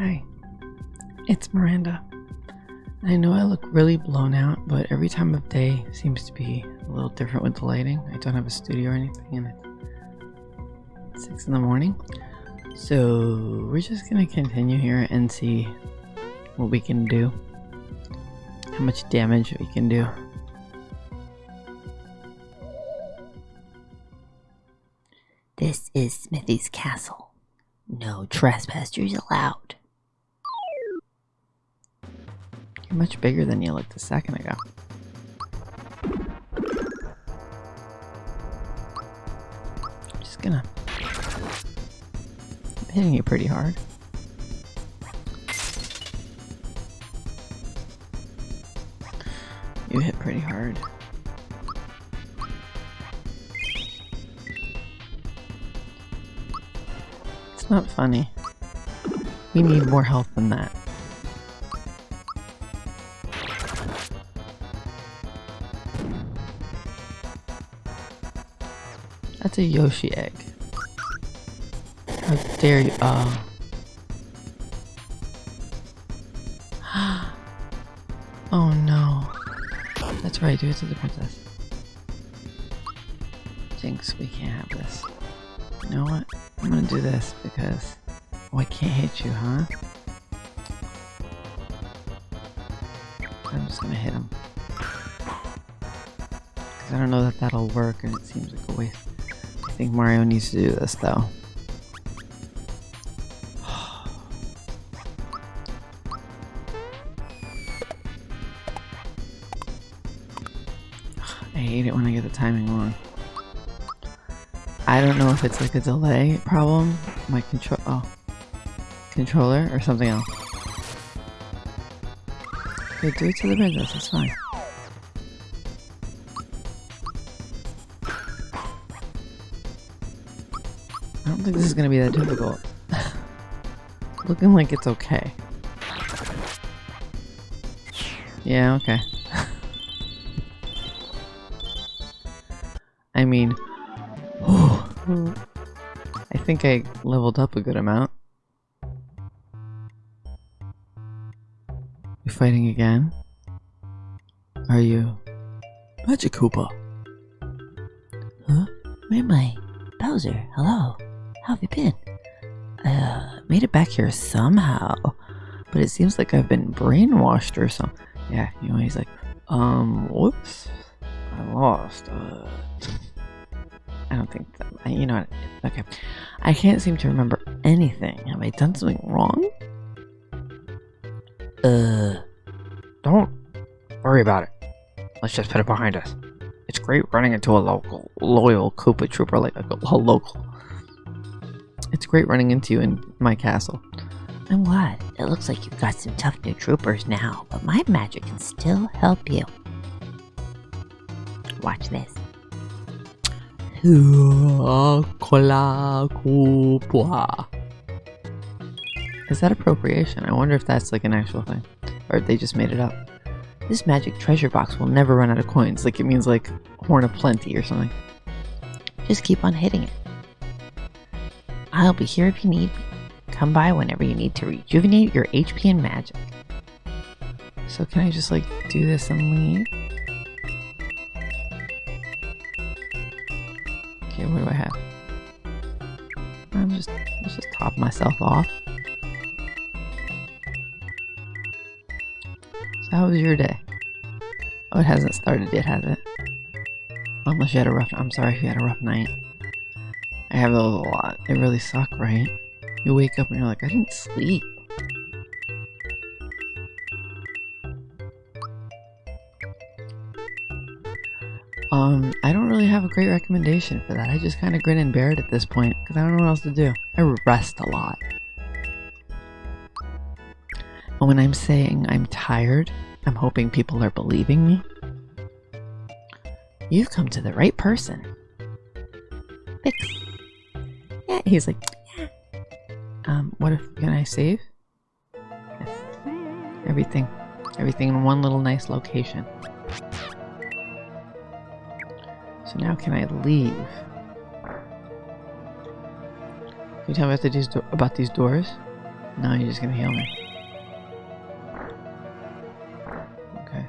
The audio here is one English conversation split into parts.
Hi, it's Miranda. I know I look really blown out, but every time of day seems to be a little different with the lighting. I don't have a studio or anything, and it's six in the morning. So we're just gonna continue here and see what we can do, how much damage we can do. This is Smithy's castle. No trespassers allowed. Much bigger than you looked a second ago. I'm Just gonna. I'm hitting you pretty hard. You hit pretty hard. It's not funny. We need more health than that. A Yoshi egg. How dare you? Oh. oh no. That's right, do it to the princess. Jinx, we can't have this. You know what? I'm gonna do this because... Oh, I can't hit you, huh? I'm just gonna hit him. Because I don't know that that'll work and it seems like a waste. I think Mario needs to do this though. I hate it when I get the timing wrong. I don't know if it's like a delay problem. My control oh controller or something else. Okay, do it to the princess, it's fine. Think this is gonna be that difficult. Looking like it's okay. Yeah, okay. I mean, I think I leveled up a good amount. You fighting again? Are you Magic Koopa? Huh? Where am I? Bowser, hello. Have you been? Uh, made it back here somehow, but it seems like I've been brainwashed or something. Yeah, you know, he's like, um, whoops, I lost. Uh, I don't think that, you know okay. I can't seem to remember anything. Have I done something wrong? Uh, don't worry about it. Let's just put it behind us. It's great running into a local, loyal Koopa Trooper like a, a local. Great running into you in my castle. I'm glad. It looks like you've got some tough new troopers now, but my magic can still help you. Watch this. Is that appropriation? I wonder if that's like an actual thing. Or they just made it up. This magic treasure box will never run out of coins. Like it means like horn of plenty or something. Just keep on hitting it. I'll be here if you need me. Come by whenever you need to rejuvenate your HP and magic. So can I just like do this and leave? Okay, what do I have? I'm just let's just top myself off. So how was your day? Oh, it hasn't started yet, has it? Unless you had a rough I'm sorry if you had a rough night. I have those a lot. They really suck, right? You wake up and you're like, I didn't sleep. Um, I don't really have a great recommendation for that. I just kind of grin and bear it at this point because I don't know what else to do. I rest a lot. And when I'm saying I'm tired, I'm hoping people are believing me. You've come to the right person. Fix. He's like, yeah. Um, what if, can I save? Everything. Everything in one little nice location. So now can I leave? Can you tell me what to about these doors? No, you're just gonna heal me. Okay.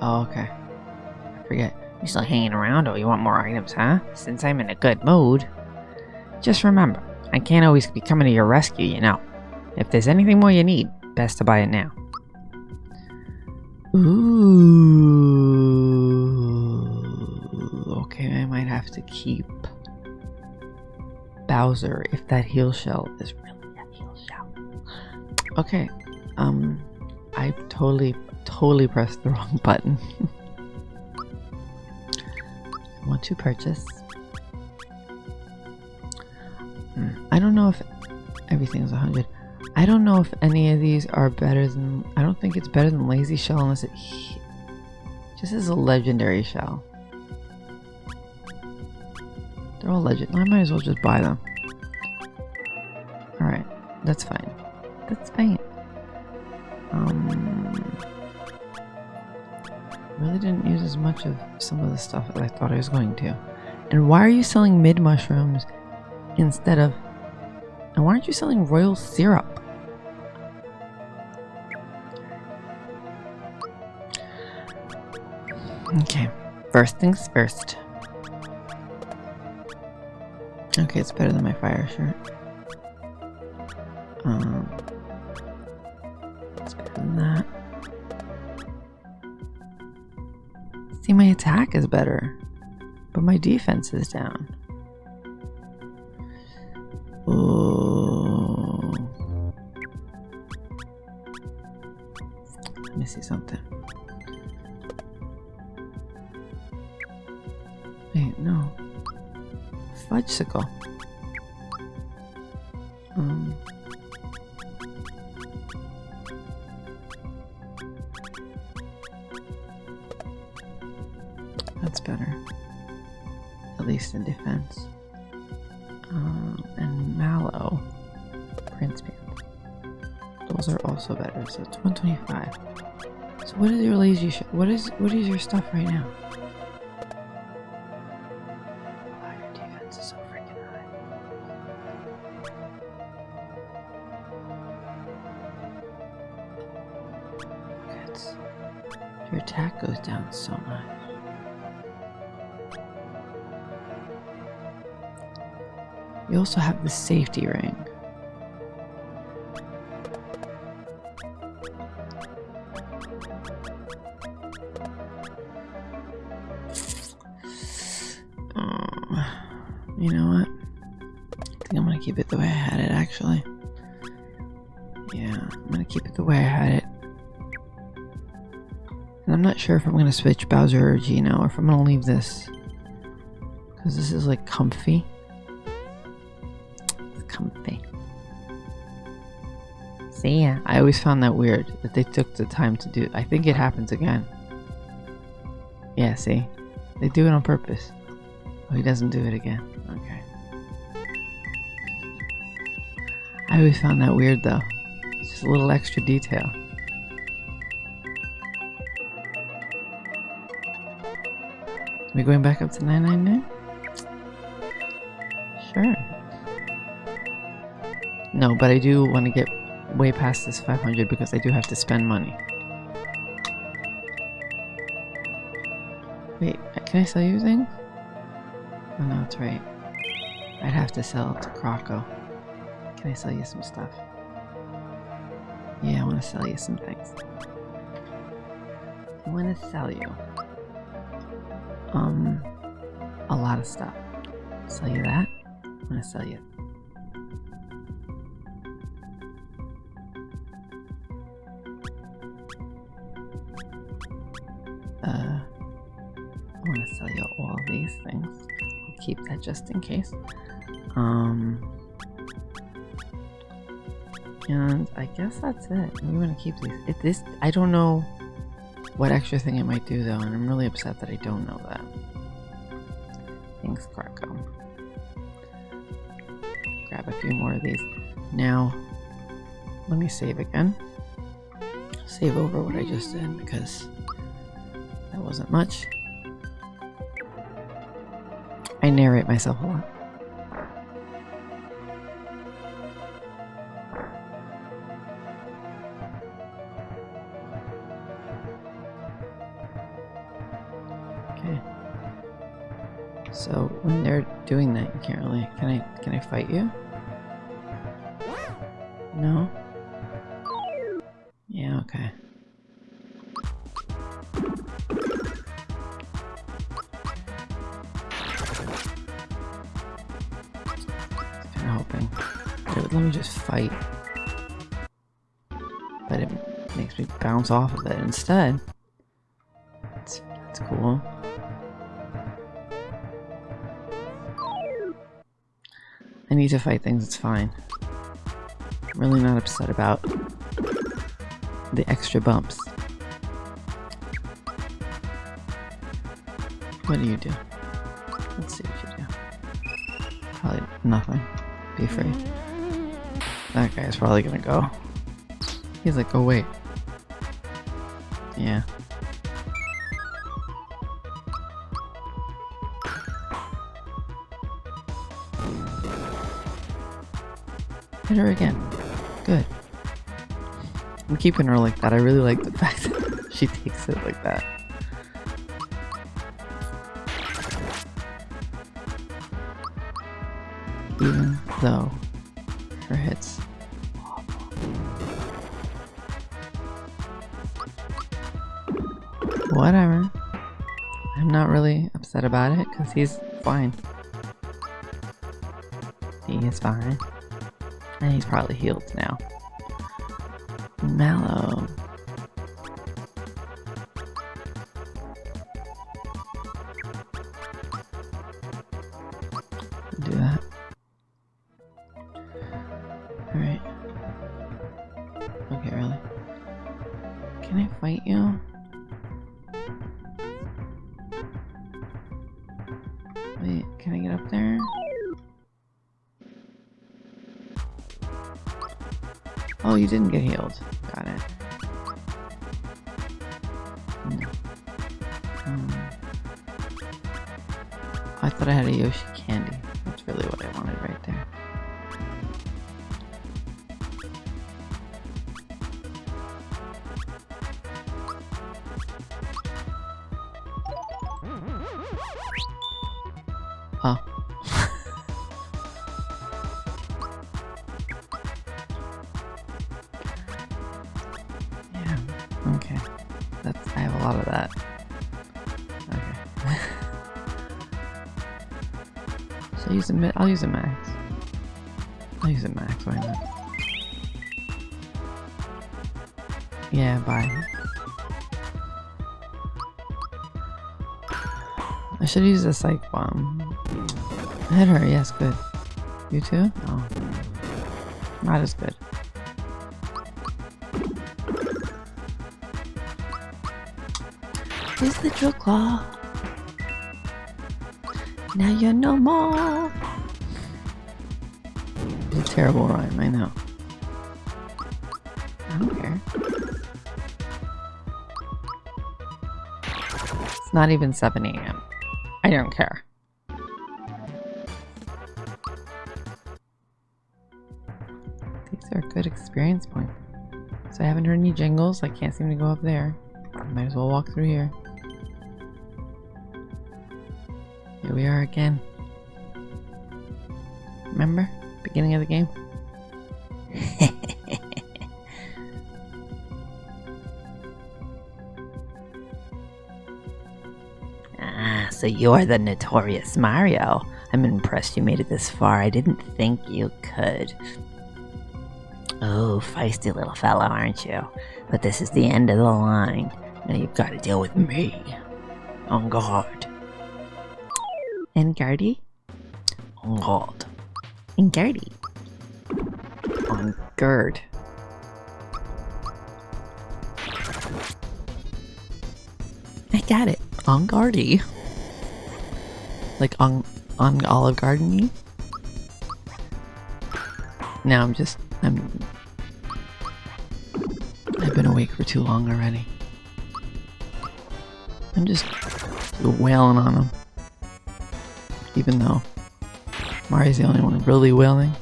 Oh, okay. I forget. You still hanging around Oh, you want more items, huh? Since I'm in a good mood. Just remember, I can't always be coming to your rescue, you know. If there's anything more you need, best to buy it now. Ooh. Okay, I might have to keep Bowser if that heal shell is really a heal shell. Okay, um, I totally, totally pressed the wrong button. I want to purchase. I don't know if everything's 100. I don't know if any of these are better than. I don't think it's better than Lazy Shell unless it just is a legendary shell. They're all legend. I might as well just buy them. Alright, that's fine. That's fine. Um, really didn't use as much of some of the stuff as I thought I was going to. And why are you selling mid mushrooms instead of. And why aren't you selling royal syrup? Okay, first things first. Okay, it's better than my fire shirt. Um, it's better than that. See, my attack is better, but my defense is down. Something. Wait, no. Fudgesicle. Um. That's better. At least in defense. Um, and Mallow. Prince Pants. Those are also better. So it's 125. So what is your lazy sh- what is your stuff right now? Wow, your defense is so freaking high. Okay, your attack goes down so much. You also have the safety ring. Not sure if I'm gonna switch Bowser or Geno or if I'm gonna leave this. Because this is like comfy. It's comfy. See ya. I always found that weird that they took the time to do it. I think it happens again. Yeah, see? They do it on purpose. Oh, he doesn't do it again. Okay. I always found that weird though. It's just a little extra detail. We going back up to 999? Sure. No, but I do want to get way past this 500 because I do have to spend money. Wait, can I sell you things? Oh no, that's right. I'd have to sell to Croco. Can I sell you some stuff? Yeah, I want to sell you some things. I want to sell you um a lot of stuff. Sell you that. I'm gonna sell you uh I want to sell you all these things. I'll keep that just in case. Um and I guess that's it. We want to keep these. If this, I don't know what extra thing it might do though, and I'm really upset that I don't know that. Thanks, Clarko. Grab a few more of these. Now, let me save again. Save over what I just did because that wasn't much. I narrate myself a lot. You can't really. Can I? Can I fight you? No. Yeah. Okay. Kind of hoping. Would let me just fight, but it makes me bounce off of it instead. To fight things, it's fine. I'm really not upset about the extra bumps. What do you do? Let's see what you do. Probably nothing. Be free. That guy's probably gonna go. He's like, oh wait. Yeah. Hit her again. Good. I'm keeping her like that. I really like the fact that she takes it like that. Even though her hits. Whatever. I'm not really upset about it because he's fine. He is fine. And he's probably healed now. Mallow. I should use a psych bomb. Hit her. Yes. Good. You too? Oh. Not as good. Is the drill claw? Now you're no more. It's a terrible rhyme, I know. I don't care. It's not even 7 a.m. Don't care. These are a good experience point. So I haven't heard any jingles. I can't seem to go up there. Might as well walk through here. Here we are again. Remember? Beginning of the game? So you're the notorious Mario. I'm impressed you made it this far. I didn't think you could. Oh, feisty little fella, aren't you? But this is the end of the line. Now you've got to deal with me. On guard. And Gardy? On guard. And. On guard. I got it. On Gardy. Like on on Olive Garden Now I'm just I'm I've been awake for too long already. I'm just wailing on him. Even though Mario's the only one really wailing.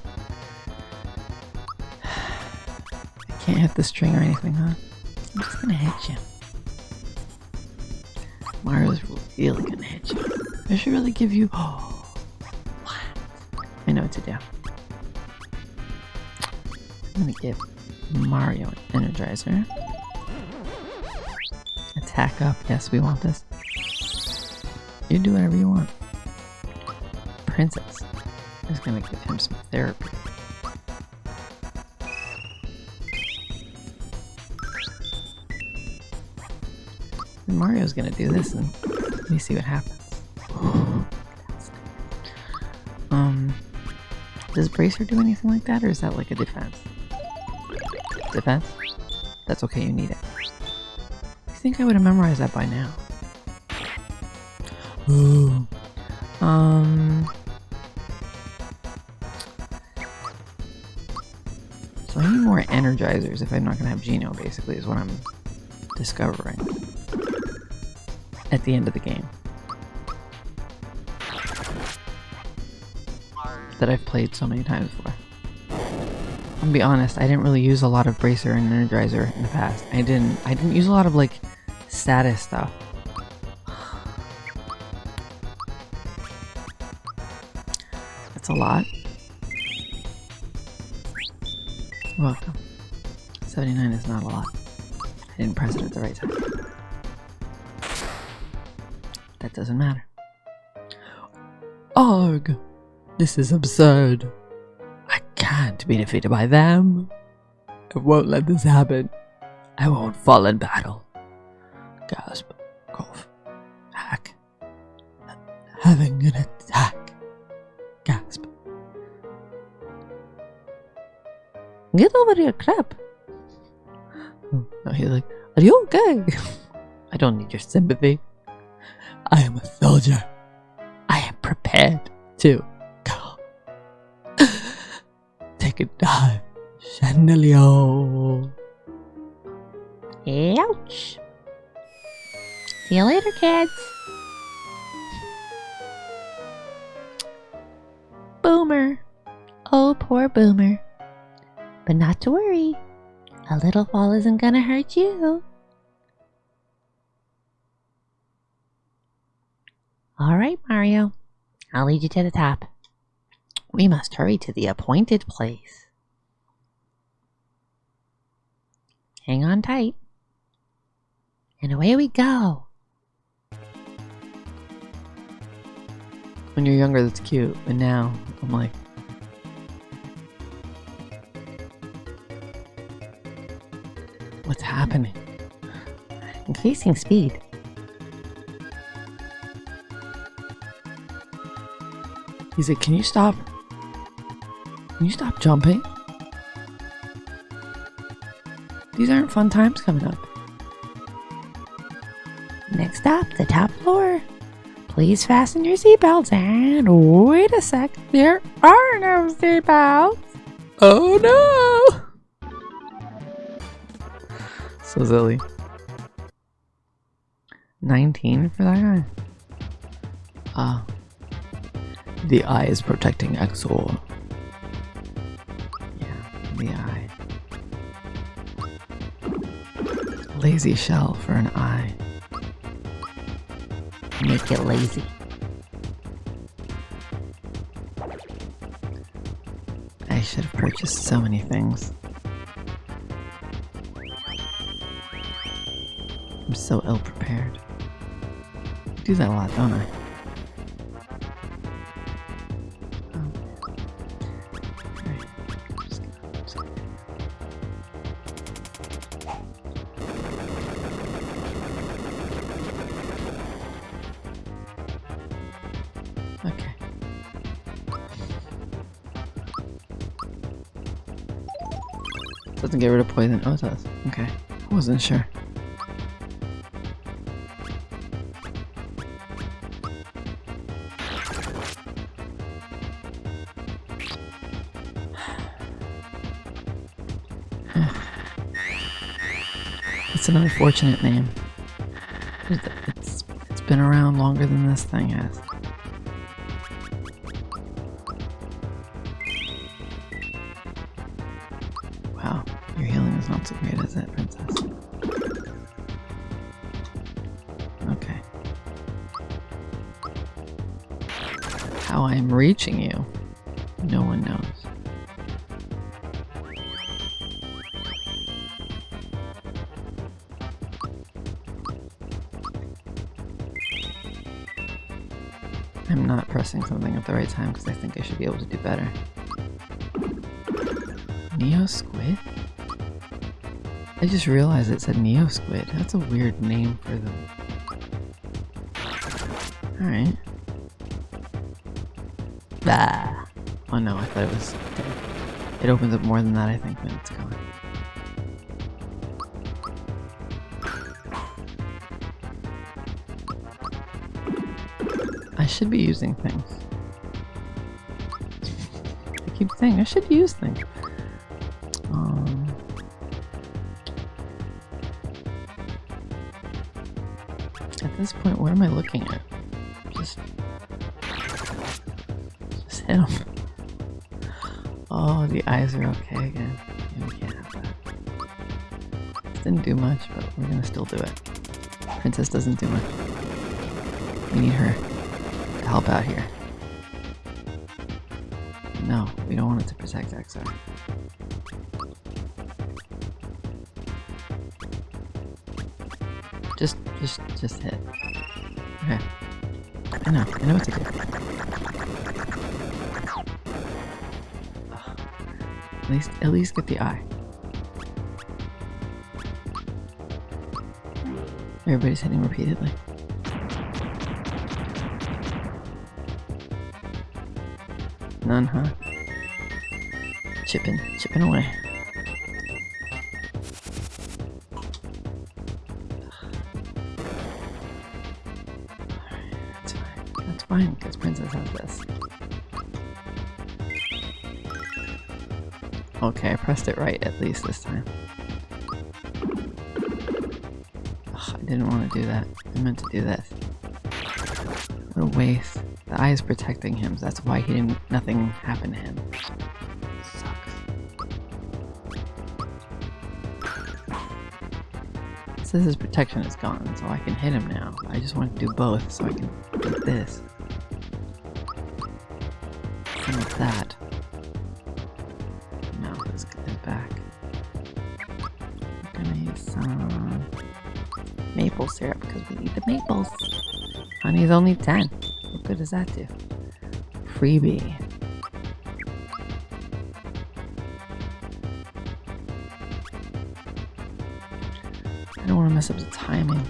I can't hit the string or anything, huh? I'm just gonna hit you. Mario's really gonna hit you. I should really give you. Oh, I know what to do. I'm gonna give Mario an Energizer. Attack up. Yes, we want this. You do whatever you want. Princess is gonna give him some therapy. Mario's gonna do this and let me see what happens. um, does Bracer do anything like that or is that like a defense? Defense? That's okay, you need it. You think I would have memorized that by now? Um. So I need more energizers if I'm not gonna have Geno, basically, is what I'm discovering at the end of the game. That I've played so many times before. I'll be honest, I didn't really use a lot of Bracer and Energizer in the past. I didn't I didn't use a lot of like status stuff. That's a lot. Welcome. 79 is not a lot. I didn't press it at the right time. Doesn't matter. Arg! This is absurd. I can't be defeated by them. I won't let this happen. I won't fall in battle. Gasp. Cough. Hack. Having an attack. Gasp. Get over your crap. Oh, no, he's like, Are you okay? I don't need your sympathy. I am a soldier. I am prepared to go. Take a dive, Chandelier. Ouch. See you later, kids. Boomer. Oh, poor Boomer. But not to worry. A little fall isn't gonna hurt you. All right, Mario. I'll lead you to the top. We must hurry to the appointed place. Hang on tight. And away we go. When you're younger, that's cute, but now I'm like, what's happening? Increasing speed. He's said, can you stop? Can you stop jumping? These aren't fun times coming up. Next up, the top floor. Please fasten your seatbelts and wait a sec. There are no seatbelts. Oh no! So silly. 19 for that guy. Ah. The eye is protecting Exor. Yeah, the eye. Lazy shell for an eye. Make it lazy. I should have purchased so many things. I'm so ill prepared. I do that a lot, don't I? Oh, it does. Okay. I wasn't sure. It's an unfortunate name. It's it's been around longer than this thing has. Pressing something at the right time because I think I should be able to do better. Neo Squid? I just realized it said Neo Squid. That's a weird name for them. Alright. Ah. Oh no, I thought it was dead. It opens up more than that, I think, when it's gone. Should be using things. I keep saying I should use things. Um, at this point, what am I looking at? Just, just hit him. Oh, the eyes are okay again. Yeah, we can't have that. This didn't do much, but we're gonna still do it. Princess doesn't do much. We need her help out here. No, we don't want it to protect Exor. Just, just, just hit. Okay. I know, I know what to do. At least, at least get the eye. Everybody's hitting repeatedly. Huh? Chipping, chipping away. That's fine. That's fine, because Princess has this. Okay, I pressed it right at least this time. Ugh, I didn't want to do that. I meant to do this. Is protecting him, that's why he didn't nothing happened to him. Sucks. So his protection is gone, so I can hit him now. I just want to do both so I can get this. And with that. No, let's get this back. I'm gonna use some maple syrup because we need the maples. Honey's only 10. What good does that do? Freebie. I don't want to mess up the timing.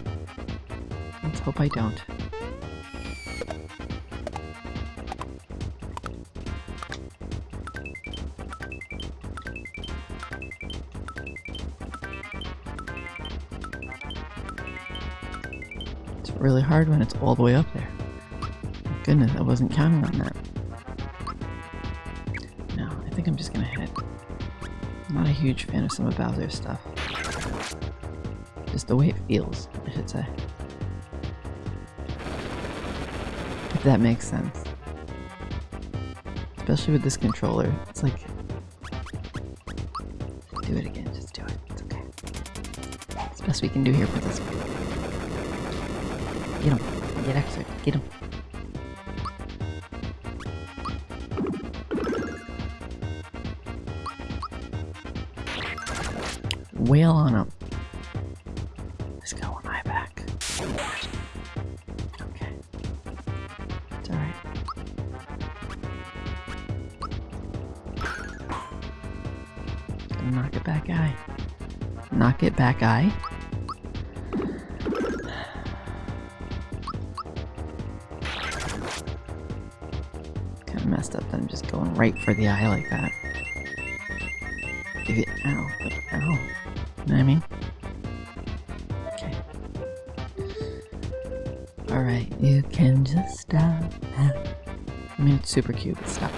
Let's hope I don't. It's really hard when it's all the way up there. Goodness, I wasn't counting on that. No, I think I'm just gonna hit. I'm not a huge fan of some of Bowser's stuff. Just the way it feels, I should say. If that makes sense. Especially with this controller. It's like... Do it again, just do it. It's okay. It's the best we can do here for this. Get him. Get extra. Get him. Back eye. Kind of messed up that I'm just going right for the eye like that. Give it ow, ow. You know what I mean? Okay. Alright, you can just stop. I mean, it's super cute, but. Stop.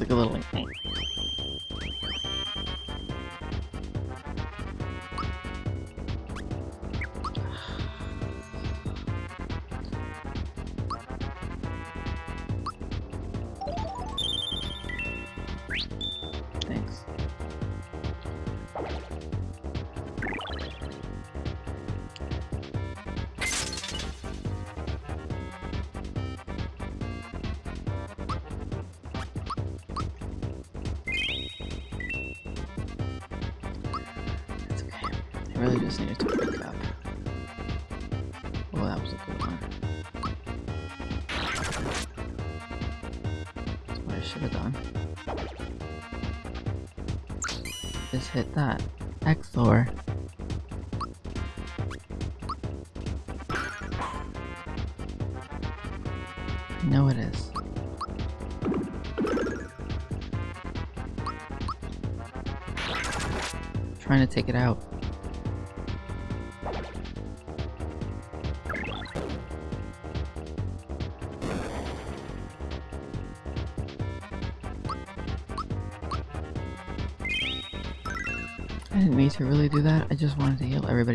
Like a little really just needed to wake up. Well, that was a good one. That's what I should have done. Just hit that. Exor. I know it is. Trying to take it out.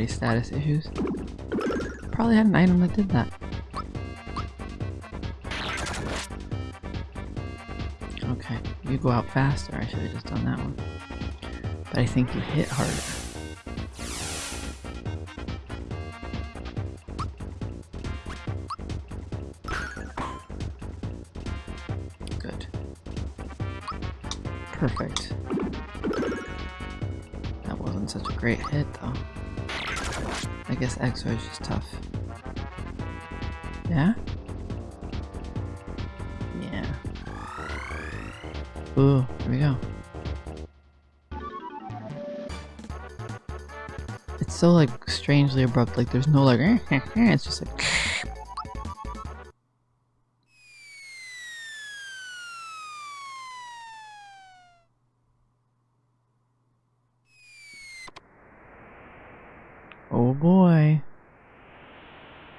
Status issues. Probably had an item that did that. Okay, you go out faster. I should have just done that one. But I think you hit harder. Good. Perfect. That wasn't such a great hit, though. Guess Exor is just tough. Yeah? Yeah. Ooh, here we go. It's so like strangely abrupt, like there's no like it's just like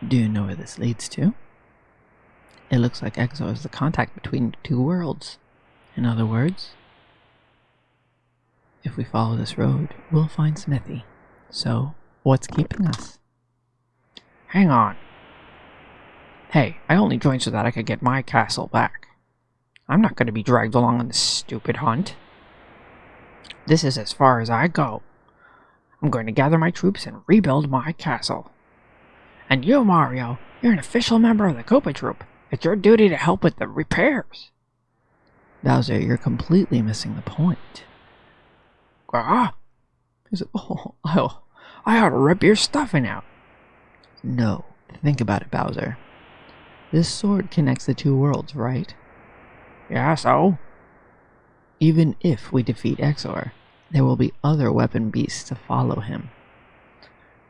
Do you know where this leads to? It looks like Exor is the contact between two worlds. In other words, if we follow this road, we'll find Smithy. So, what's keeping us? Hang on. Hey, I only joined so that I could get my castle back. I'm not going to be dragged along on this stupid hunt. This is as far as I go. I'm going to gather my troops and rebuild my castle. And you, Mario, you're an official member of the Koopa Troop. It's your duty to help with the repairs. Bowser, you're completely missing the point. Ah! Oh, oh, I ought to rip your stuffing out. No, think about it, Bowser. This sword connects the two worlds, right? Yeah, so? Even if we defeat Exor, there will be other weapon beasts to follow him.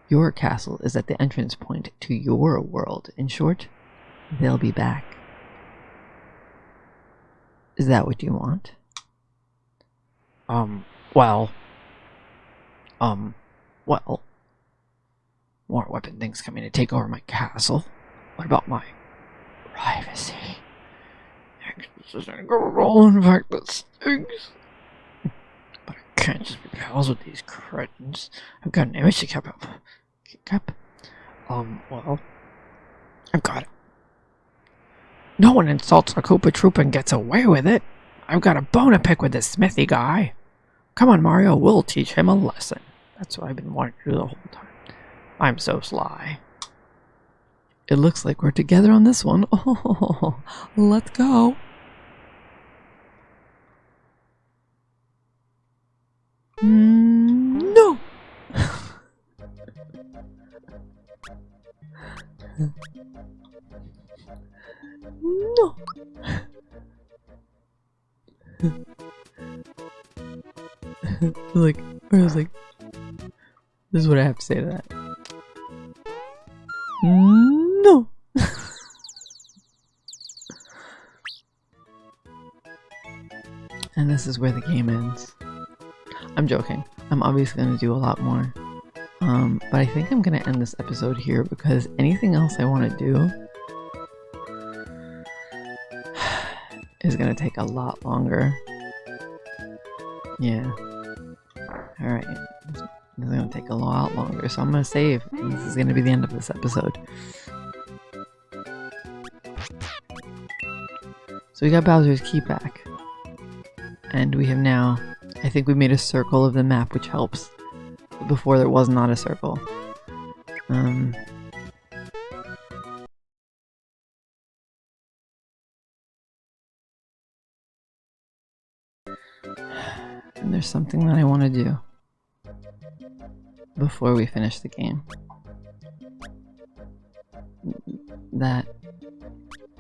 Your castle is at the entrance point to your world. In short, they'll be back. Is that what you want? Um, well. Um, well. More weapon things coming to take over my castle. What about my privacy? This gonna roll, in fact, that stinks. Can't just be pals with these cretins. I've got an image to keep up. Up. Um, well. I've got it. No one insults a Koopa Troop and gets away with it. I've got a bone to pick with this Smithy guy. Come on, Mario, we'll teach him a lesson. That's what I've been wanting to do the whole time. I'm so sly. It looks like we're together on this one. Oh, let's go. Like, I was like, this is what I have to say to that. No. and this is where the game ends. I'm joking. I'm obviously going to do a lot more. Um, but I think I'm going to end this episode here because anything else I want to do is going to take a lot longer. Yeah. Alright. This is to take a lot longer, so I'm to save. This is to be the end of this episode. So we got Bowser's key back. And we have now, I think we made a circle of the map, which helps. Before there was not a circle. Um, there's something that I want to do before we finish the game. That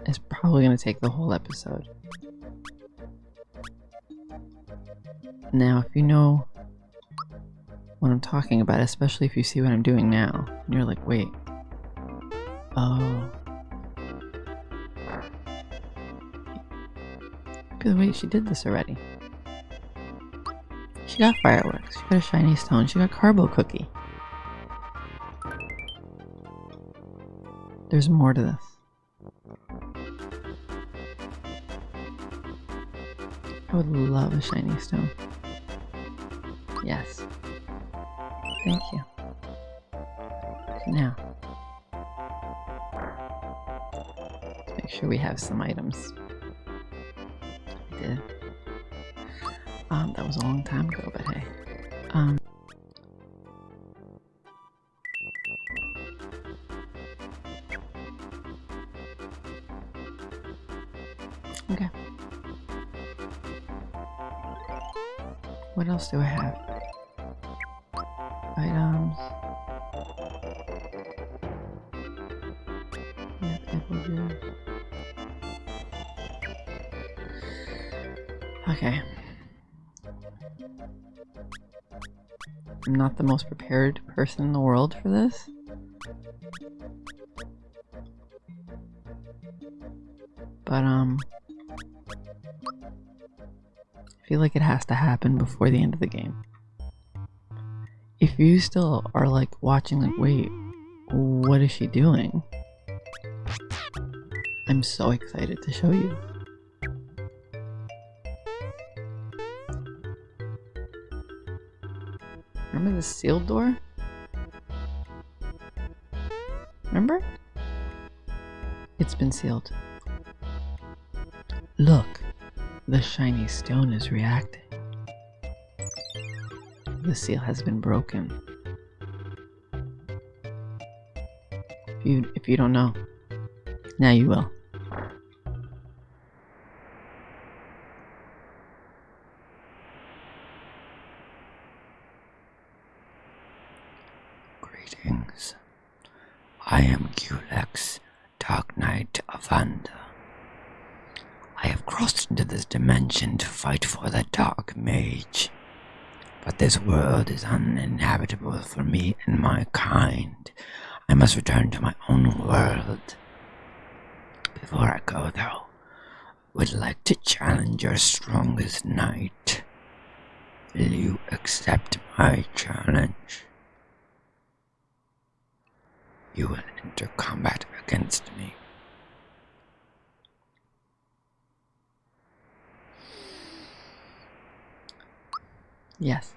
is probably going to take the whole episode. Now, if you know what I'm talking about, especially if you see what I'm doing now, and you're like, wait. Oh. By the way, she did this already. She got fireworks, she got a shiny stone, she got carbo cookie. There's more to this. I would love a shiny stone. Yes. Thank you. Now, let's make sure we have some items. Did. Um, that was a long time ago, but hey. Um, okay. What else do I have? I'm not the most prepared person in the world for this. But, um... I feel like it has to happen before the end of the game. If you still are like watching like, wait, what is she doing? I'm so excited to show you. The sealed door? Remember? It's been sealed. Look, the shiny stone is reacting. The seal has been broken. If you if you don't know, now you will. I am Culex, Dark Knight of. I have crossed into this dimension to fight for the Dark Mage. But this world is uninhabitable for me and my kind. I must return to my own world. Before I go, though, I would like to challenge your strongest knight. Will you accept my challenge? You will enter combat against me. Yes.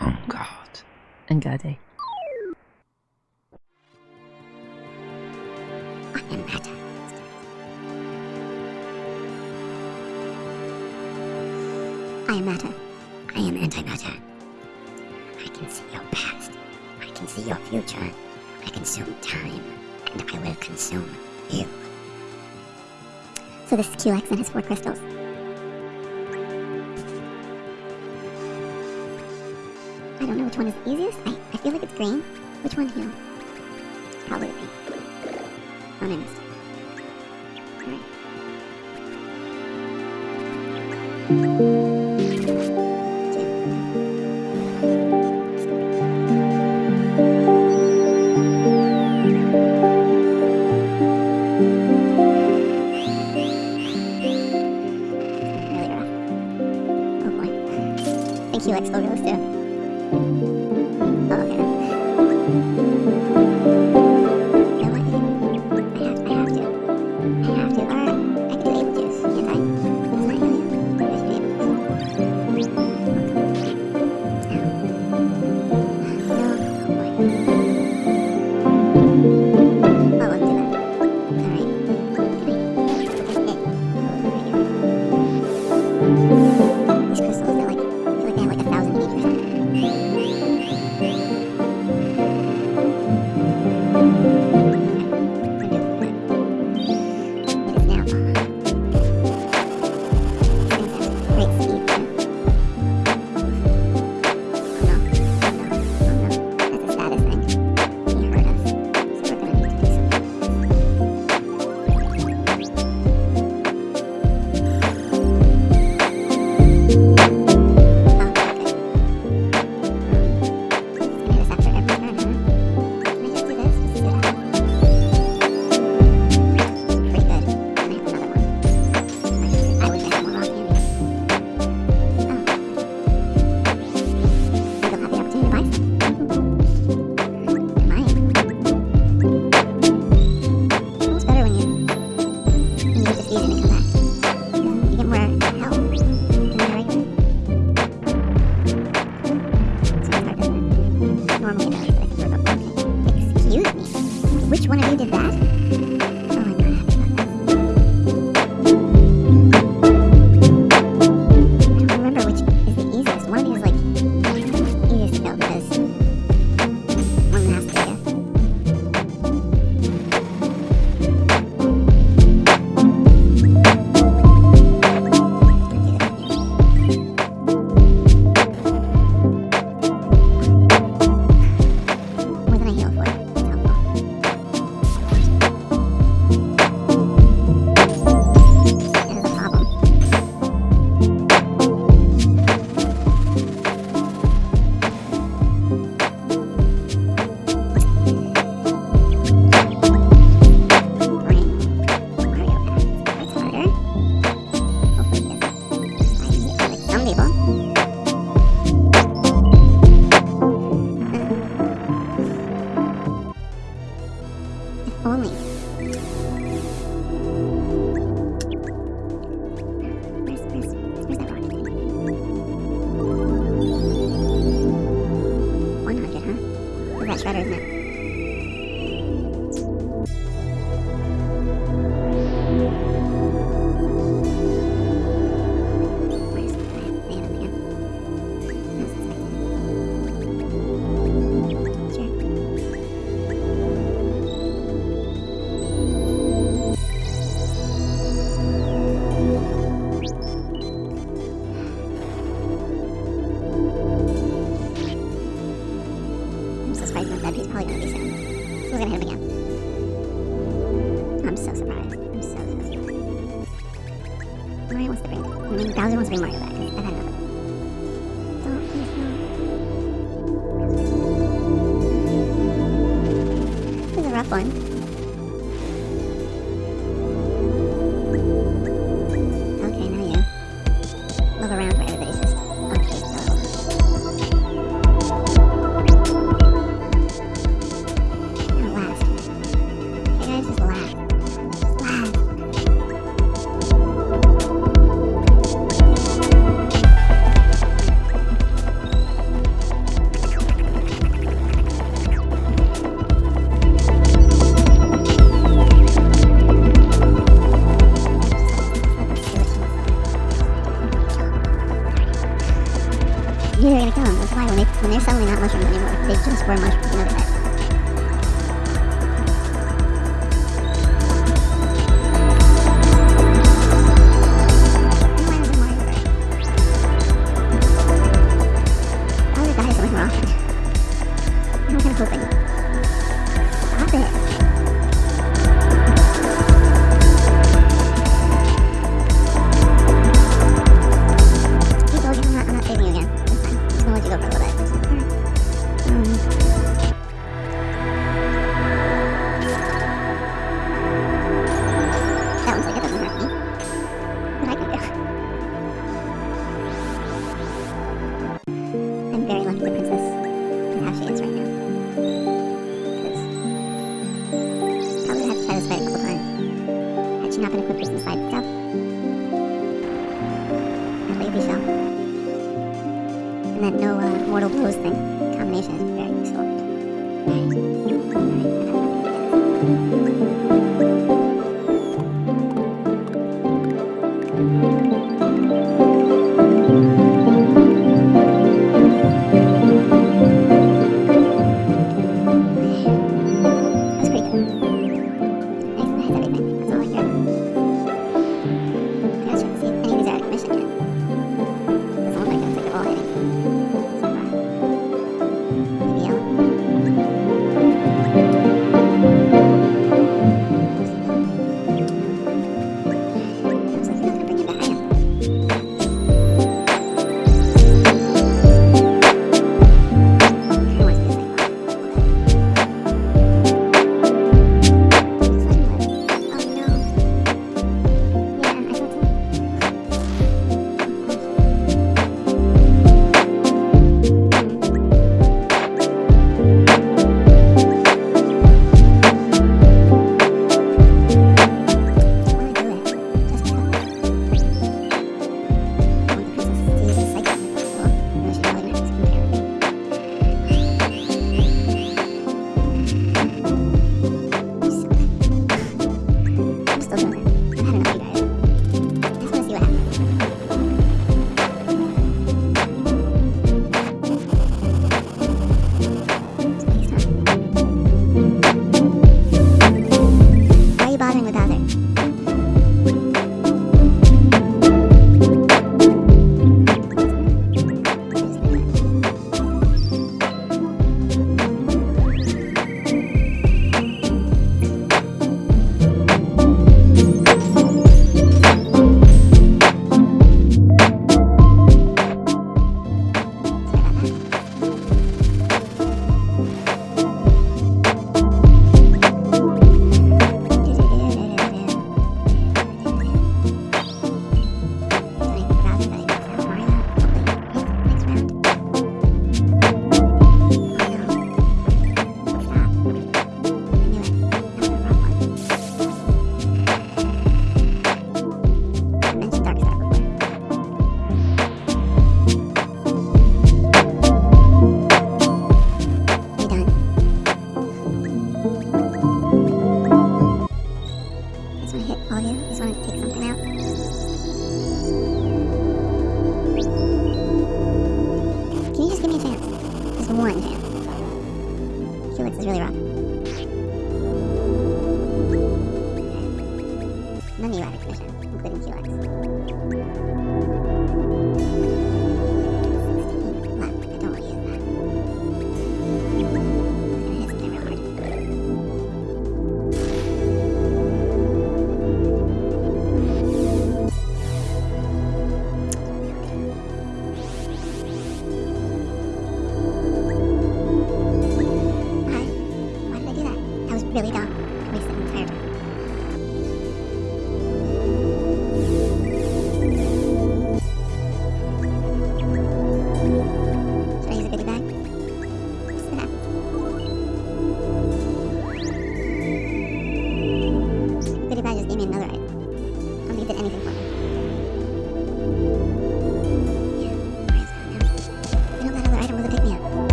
On God. And Gade. I am matter. I am matter. I am antimatter. I can see your past. I can see your future. I consume time, and I will consume you. So this is Culex and his four crystals. I don't know which one is easiest. I, I feel like it's green. Which one here? Probably green. Oh, I missed. Alright. Like will roast.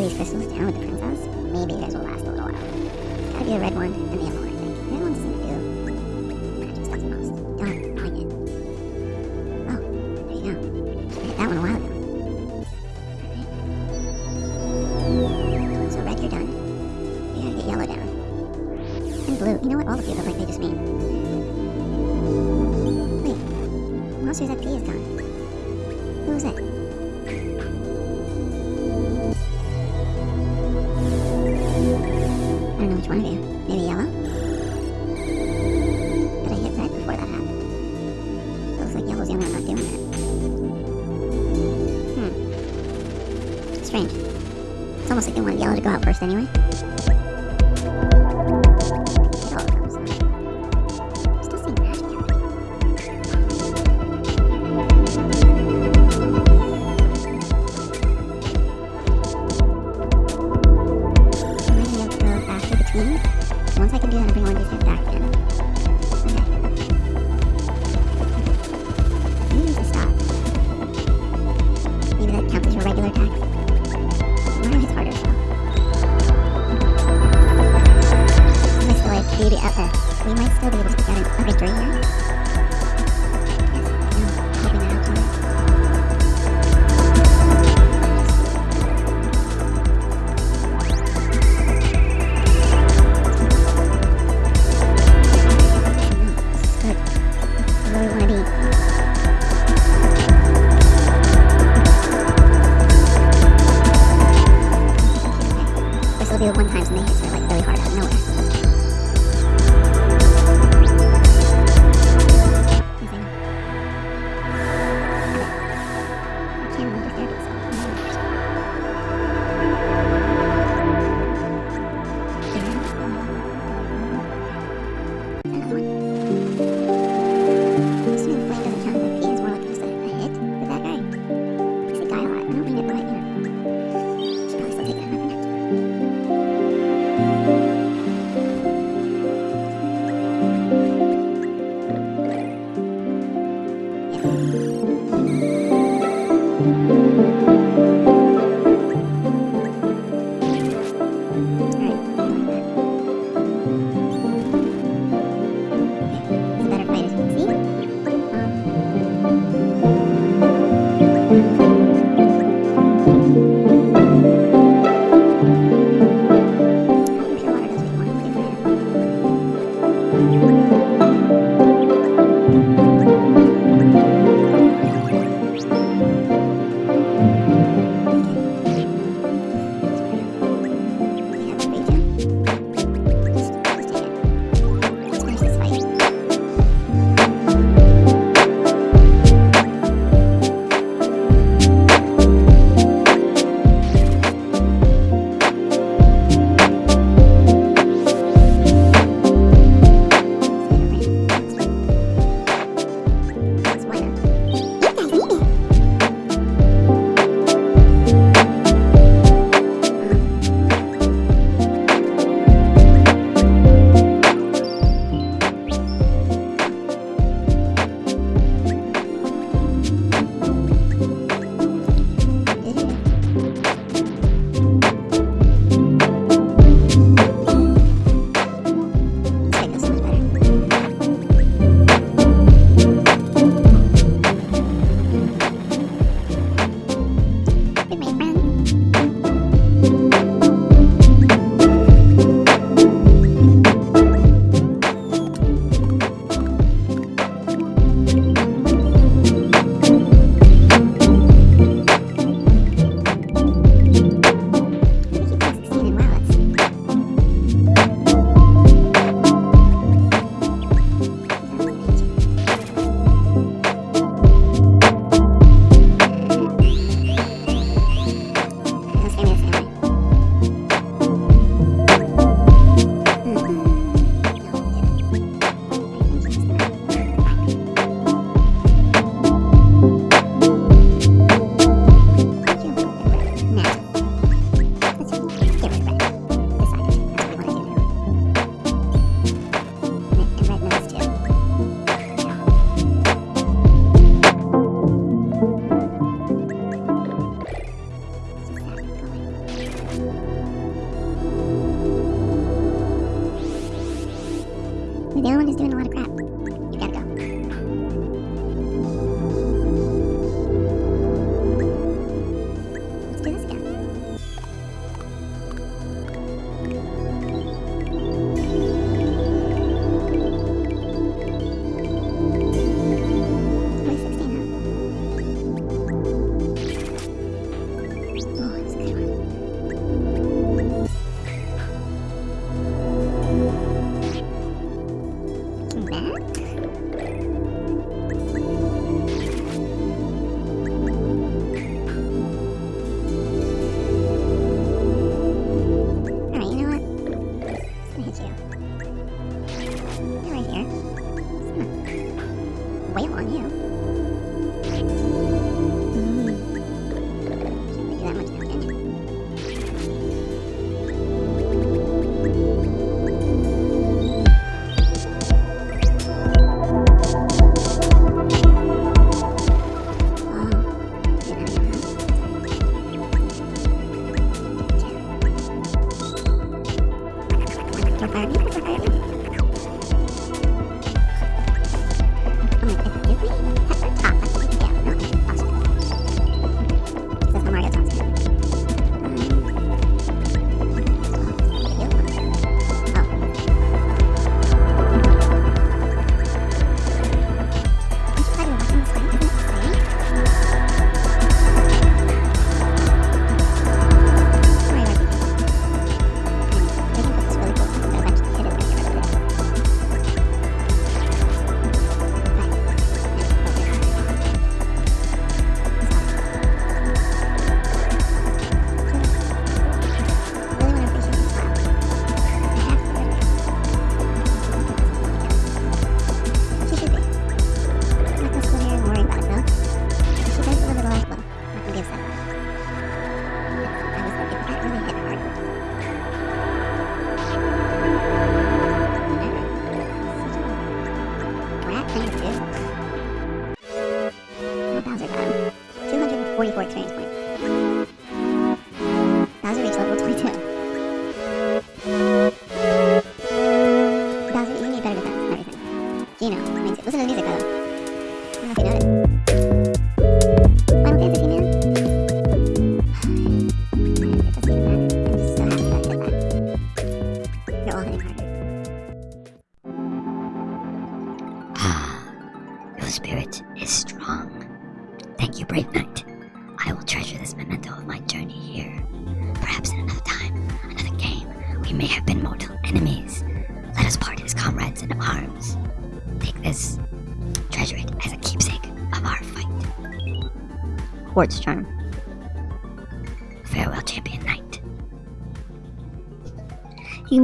Luis Jesús. I didn't want y'all to go out first anyway.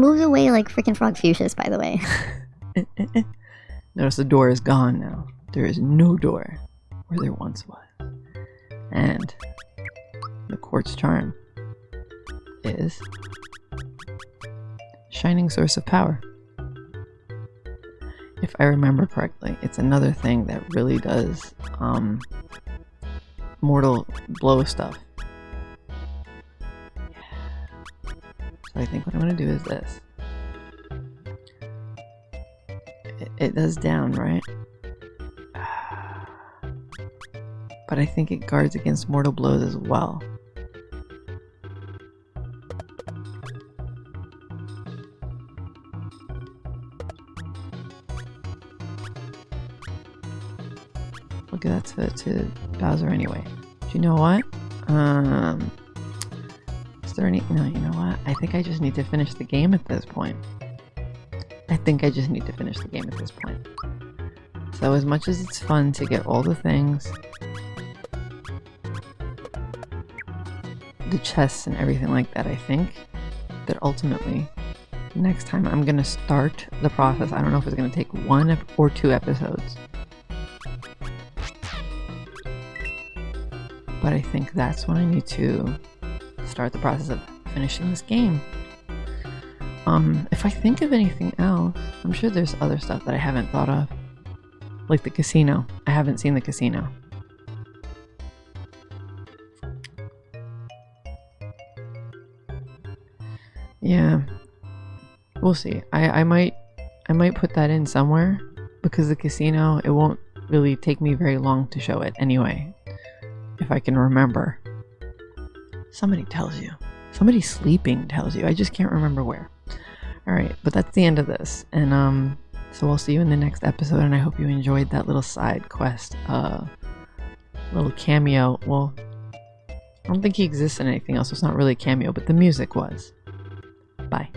Moves away like freaking Frogfucius, by the way. Notice the door is gone now. There is no door where there once was. And the quartz charm is shining source of power. If I remember correctly, it's another thing that really does um, mortal blow stuff. I think what I'm going to do is this. It, it does down, right? But I think it guards against mortal blows as well. Look at that to, to Bowser anyway. Do you know what? Um, there any? No, you know what? I think I just need to finish the game at this point. I think I just need to finish the game at this point. So as much as it's fun to get all the things, the chests and everything like that, I think that ultimately next time I'm gonna start the process. I don't know if it's gonna take one or two episodes. But I think that's when I need to start the process of finishing this game. Um, if I think of anything else, I'm sure there's other stuff that I haven't thought of. Like the casino. I haven't seen the casino. Yeah. We'll see. I, I might I might put that in somewhere because the casino, it won't really take me very long to show it anyway. If I can remember. Somebody tells you. Somebody sleeping tells you. I just can't remember where. Alright, but that's the end of this. And um so I'll see you in the next episode and I hope you enjoyed that little side quest. Uh little cameo. Well, I don't think he exists in anything else. So It's not really a cameo, but the music was. Bye.